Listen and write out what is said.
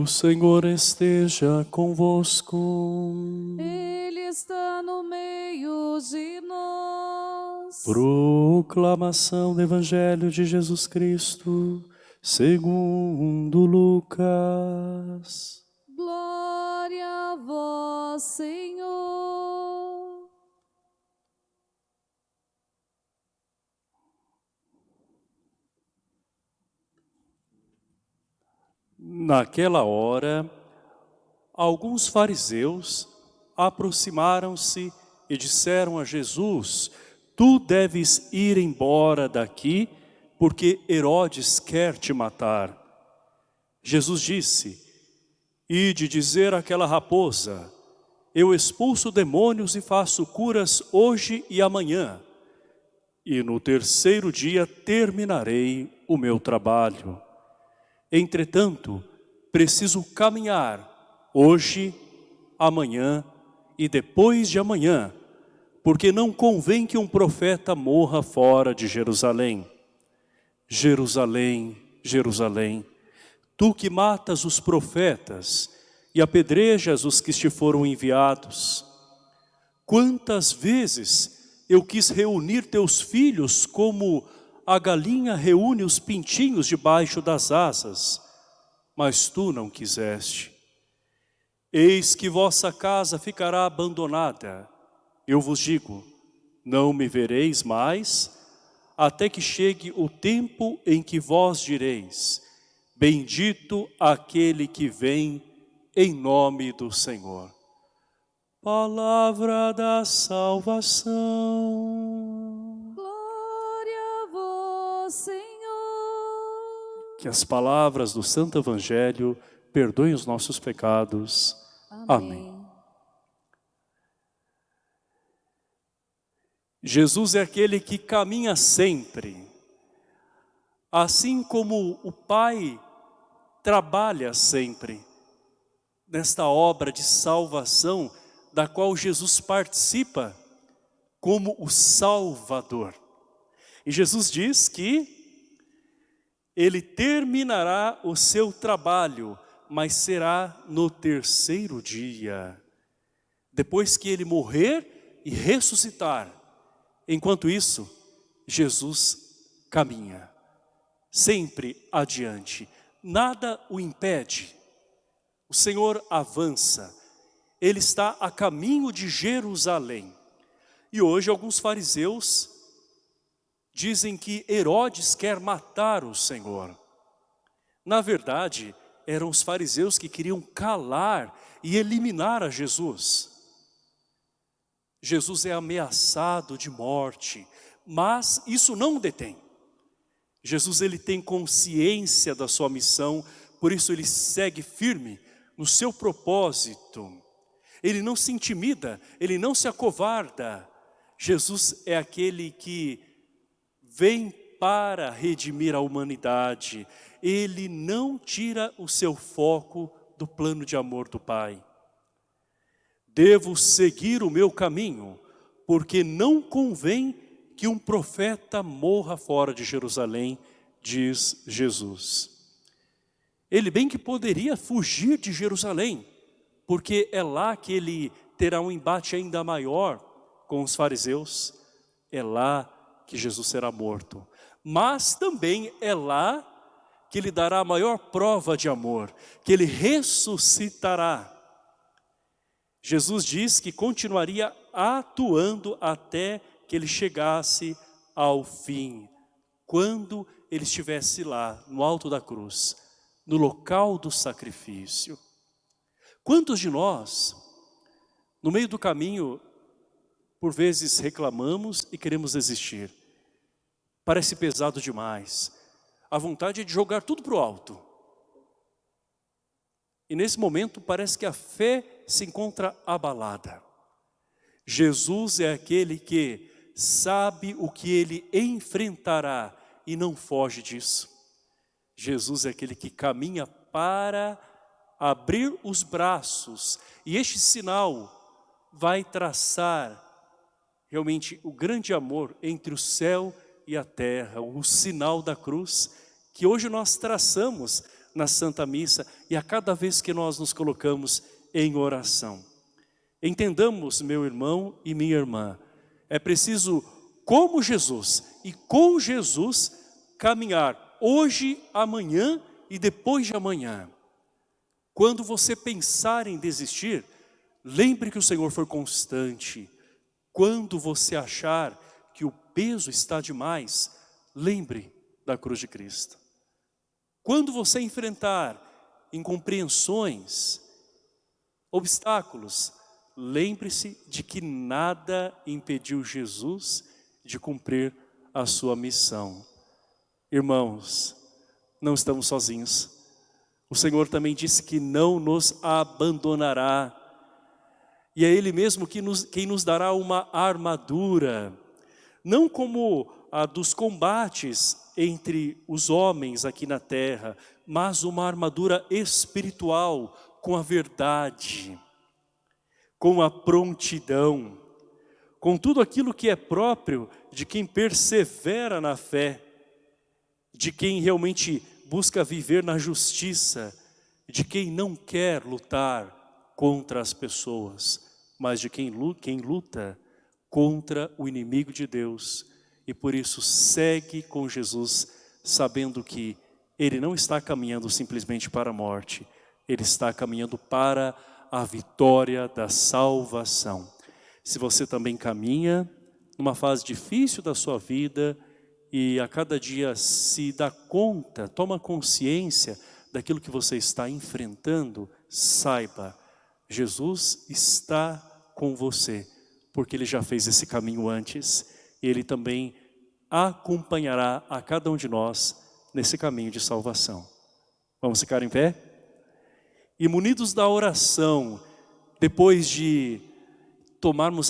O Senhor esteja convosco. Ele está no meio de nós. Proclamação do Evangelho de Jesus Cristo, segundo Lucas. Glória a vós, Senhor. Naquela hora, alguns fariseus aproximaram-se e disseram a Jesus, Tu deves ir embora daqui, porque Herodes quer te matar. Jesus disse, Ide dizer àquela raposa, Eu expulso demônios e faço curas hoje e amanhã, e no terceiro dia terminarei o meu trabalho. Entretanto, preciso caminhar hoje, amanhã e depois de amanhã, porque não convém que um profeta morra fora de Jerusalém. Jerusalém, Jerusalém, tu que matas os profetas e apedrejas os que te foram enviados. Quantas vezes eu quis reunir teus filhos como a galinha reúne os pintinhos debaixo das asas, mas tu não quiseste. Eis que vossa casa ficará abandonada. Eu vos digo, não me vereis mais, até que chegue o tempo em que vós direis, bendito aquele que vem em nome do Senhor. Palavra da salvação. Glória a vós, Senhor. Que as palavras do Santo Evangelho perdoem os nossos pecados. Amém. Jesus é aquele que caminha sempre. Assim como o Pai trabalha sempre nesta obra de salvação da qual Jesus participa como o Salvador. E Jesus diz que ele terminará o seu trabalho, mas será no terceiro dia. Depois que ele morrer e ressuscitar. Enquanto isso, Jesus caminha, sempre adiante. Nada o impede. O Senhor avança. Ele está a caminho de Jerusalém. E hoje alguns fariseus dizem que Herodes quer matar o Senhor. Na verdade, eram os fariseus que queriam calar e eliminar a Jesus. Jesus é ameaçado de morte, mas isso não o detém. Jesus ele tem consciência da sua missão, por isso ele segue firme no seu propósito. Ele não se intimida, ele não se acovarda. Jesus é aquele que vem para redimir a humanidade. Ele não tira o seu foco do plano de amor do Pai. Devo seguir o meu caminho, porque não convém que um profeta morra fora de Jerusalém, diz Jesus. Ele bem que poderia fugir de Jerusalém, porque é lá que ele terá um embate ainda maior com os fariseus, é lá que Jesus será morto. Mas também é lá que ele dará a maior prova de amor, que ele ressuscitará. Jesus diz que continuaria atuando até que ele chegasse ao fim, quando ele estivesse lá, no alto da cruz, no local do sacrifício. Quantos de nós, no meio do caminho, por vezes reclamamos e queremos desistir? Parece pesado demais. A vontade é de jogar tudo para o alto. E nesse momento parece que a fé se encontra abalada. Jesus é aquele que sabe o que ele enfrentará e não foge disso. Jesus é aquele que caminha para abrir os braços. E este sinal vai traçar realmente o grande amor entre o céu e a terra, o sinal da cruz, que hoje nós traçamos na Santa Missa e a cada vez que nós nos colocamos em oração. Entendamos, meu irmão e minha irmã, é preciso, como Jesus e com Jesus, caminhar hoje, amanhã e depois de amanhã. Quando você pensar em desistir, lembre que o Senhor foi constante. Quando você achar que o peso está demais, lembre da cruz de Cristo. Quando você enfrentar incompreensões, obstáculos, lembre-se de que nada impediu Jesus de cumprir a sua missão. Irmãos, não estamos sozinhos. O Senhor também disse que não nos abandonará. E é Ele mesmo que nos, quem nos dará uma armadura, não como a dos combates entre os homens aqui na terra, mas uma armadura espiritual com a verdade, com a prontidão, com tudo aquilo que é próprio de quem persevera na fé, de quem realmente busca viver na justiça, de quem não quer lutar contra as pessoas, mas de quem luta contra o inimigo de Deus, e por isso segue com Jesus, sabendo que ele não está caminhando simplesmente para a morte, ele está caminhando para a vitória da salvação. Se você também caminha numa fase difícil da sua vida e a cada dia se dá conta, toma consciência daquilo que você está enfrentando, saiba, Jesus está com você, porque Ele já fez esse caminho antes, Ele também acompanhará a cada um de nós nesse caminho de salvação. Vamos ficar em pé? E munidos da oração, depois de tomarmos